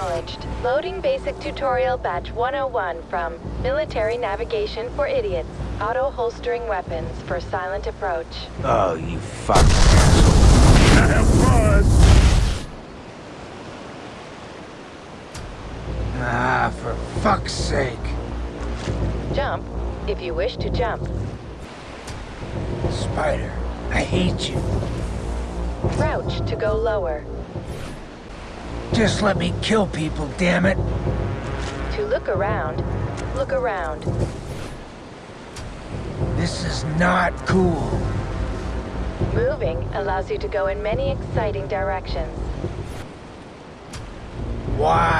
Acknowledged. Loading basic tutorial batch 101 from Military Navigation for Idiots. Auto holstering weapons for silent approach. Oh, you fucking asshole. Have fun! Ah, for fuck's sake. Jump if you wish to jump. Spider, I hate you. Crouch to go lower. Just let me kill people, damn it. To look around, look around. This is not cool. Moving allows you to go in many exciting directions. Why?